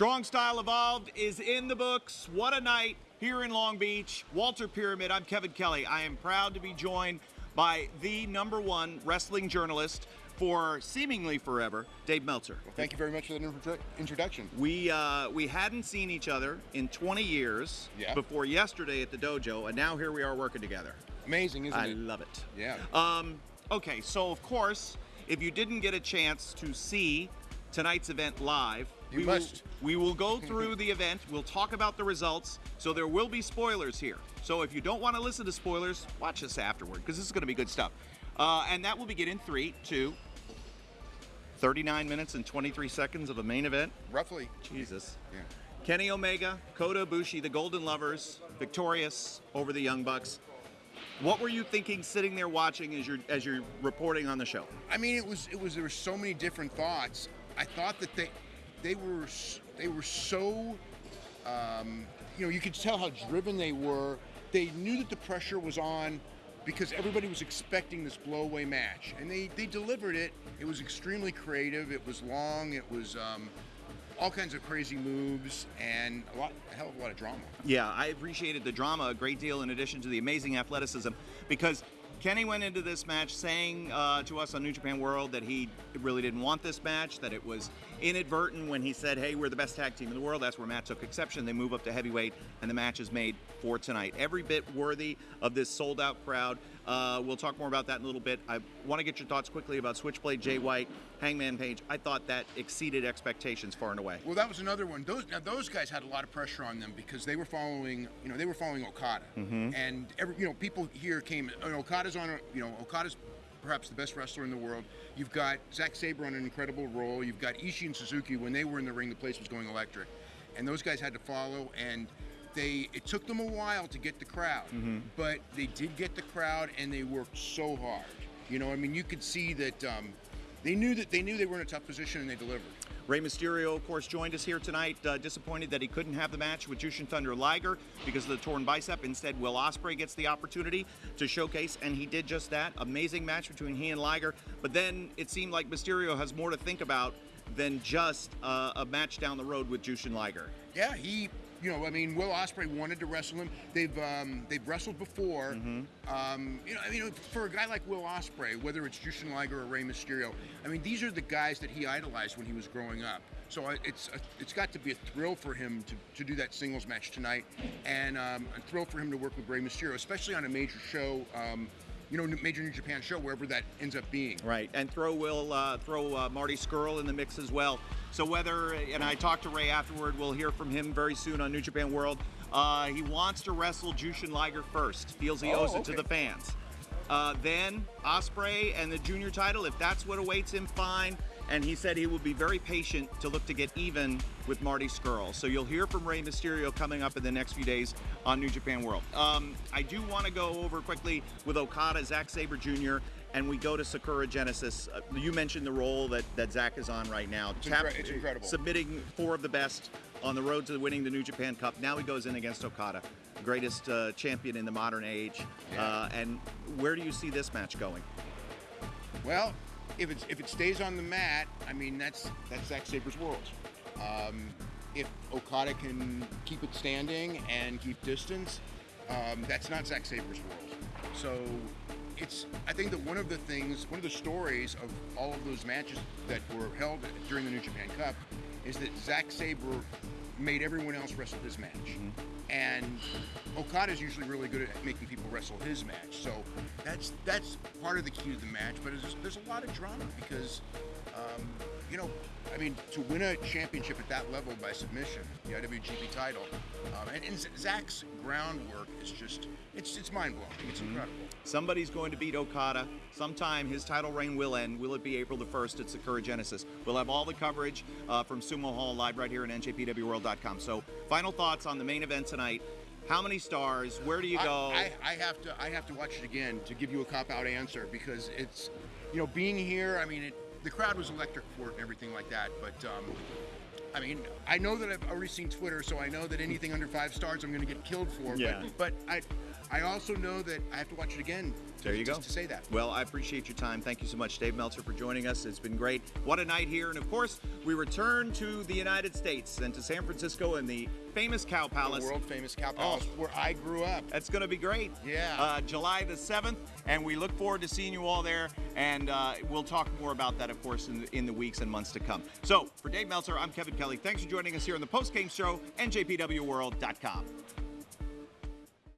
Strong Style Evolved is in the books. What a night here in Long Beach. Walter Pyramid, I'm Kevin Kelly. I am proud to be joined by the number one wrestling journalist for seemingly forever, Dave Meltzer. Well, thank you very much for that introduction. We uh, we hadn't seen each other in 20 years yeah. before yesterday at the dojo, and now here we are working together. Amazing, isn't I it? I love it. Yeah. Um, okay, so of course, if you didn't get a chance to see tonight's event live, you we must. Will, we will go through the event. We'll talk about the results. So there will be spoilers here. So if you don't want to listen to spoilers, watch us afterward because this is going to be good stuff. Uh, and that will begin in three, two, 39 minutes and 23 seconds of a main event. Roughly. Jesus. Yeah. Kenny Omega, Kota Ibushi, the Golden Lovers, victorious over the Young Bucks. What were you thinking sitting there watching as you're as you're reporting on the show? I mean, it was it was there were so many different thoughts. I thought that they they were they were so um, you know you could tell how driven they were. They knew that the pressure was on because everybody was expecting this blowaway match, and they they delivered it. It was extremely creative. It was long. It was. Um, all kinds of crazy moves and a lot, a hell of a lot of drama. Yeah, I appreciated the drama a great deal in addition to the amazing athleticism because Kenny went into this match saying uh, to us on New Japan World that he really didn't want this match, that it was inadvertent when he said, hey, we're the best tag team in the world. That's where Matt took exception. They move up to heavyweight, and the match is made for tonight. Every bit worthy of this sold out crowd. Uh, we'll talk more about that in a little bit. I want to get your thoughts quickly about Switchblade Jay White, Hangman Page. I thought that exceeded expectations far and away. Well, that was another one. Those now those guys had a lot of pressure on them because they were following, you know, they were following Okada, mm-hmm. and every, you know, people here came. You know, Okada's on, you know, Okada's perhaps the best wrestler in the world. You've got Zack Sabre on an incredible roll. You've got Ishii and Suzuki. When they were in the ring, the place was going electric, and those guys had to follow and they it took them a while to get the crowd, mm-hmm. but they did get the crowd, and they worked so hard. You know, I mean, you could see that um, they knew that they knew they were in a tough position, and they delivered. Rey Mysterio, of course, joined us here tonight. Uh, disappointed that he couldn't have the match with Jushin Thunder Liger because of the torn bicep. Instead, Will Ospreay gets the opportunity to showcase, and he did just that. Amazing match between he and Liger. But then it seemed like Mysterio has more to think about than just uh, a match down the road with Jushin Liger. Yeah, he you know, I mean, Will Ospreay wanted to wrestle him. They've um, they've wrestled before. Mm-hmm. Um, you know, I mean, for a guy like Will Ospreay, whether it's Jushin Liger or Rey Mysterio, I mean, these are the guys that he idolized when he was growing up. So it's a, it's got to be a thrill for him to, to do that singles match tonight, and um, a thrill for him to work with Rey Mysterio, especially on a major show. You know, major New Japan show, wherever that ends up being. Right, and throw Will, uh, throw uh, Marty Scurll in the mix as well. So whether, and I talked to Rey afterward, we'll hear from him very soon on New Japan World. Uh, he wants to wrestle Jushin Liger first. Feels he oh, owes it to the fans. Uh, then Ospreay and the junior title, if that's what awaits him, fine. And he said he will be very patient to look to get even with Marty Scurll. So you'll hear from Rey Mysterio coming up in the next few days on New Japan World. Um, I do want to go over quickly with Okada, Zack Sabre Jr., and we go to Sakura Genesis. Uh, you mentioned the roll that, that Zack is on right now. It's, Tap, it's incredible. Submitting four of the best on the road to winning the New Japan Cup. Now he goes in against Okada, greatest uh, champion in the modern age. Yeah. Uh, and where do you see this match going? Well, if it's if it stays on the mat, I mean that's that's Zack Sabre's world. Um, if Okada can keep it standing and keep distance, um, that's not Zack Sabre's world. So it's I think that one of the things, one of the stories of all of those matches that were held during the New Japan Cup is that Zack Sabre made everyone else wrestle his match. Mm-hmm. And Okada is usually really good at making people wrestle his match. So that's that's part of the key to the match. But there's, there's a lot of drama because, um, you know, I mean, to win a championship at that level by submission, the IWGP title, um, and, and Zack's groundwork is just, it's it's mind blowing. It's Mm-hmm. incredible. Somebody's going to beat Okada. Sometime his title reign will end. Will it be April the 1st at Sakura Genesis? We'll have all the coverage uh, from Sumo Hall live right here at NJPWWorld.com. So, final thoughts on the main event tonight. How many stars? Where do you go? I, I, I have to I have to watch it again to give you a cop out answer because it's, you know, being here. I mean, it, the crowd was electric for it and everything like that. But um, I mean, I know that I've already seen Twitter, so I know that anything under five stars I'm going to get killed for. Yeah. But, but I, I also know that I have to watch it again. To, There you just go. To say that. Well, I appreciate your time. Thank you so much, Dave Meltzer, for joining us. It's been great. What a night here. And of course, we return to the United States and to San Francisco and the famous Cow Palace. The world famous Cow Palace, oh, where I grew up. That's going to be great. Yeah. Uh, July the 7th. And we look forward to seeing you all there. And uh, we'll talk more about that, of course, in the, in the weeks and months to come. So, for Dave Meltzer, I'm Kevin Kelly. Thanks for joining us here on the Post Game Show, NJPWWorld.com.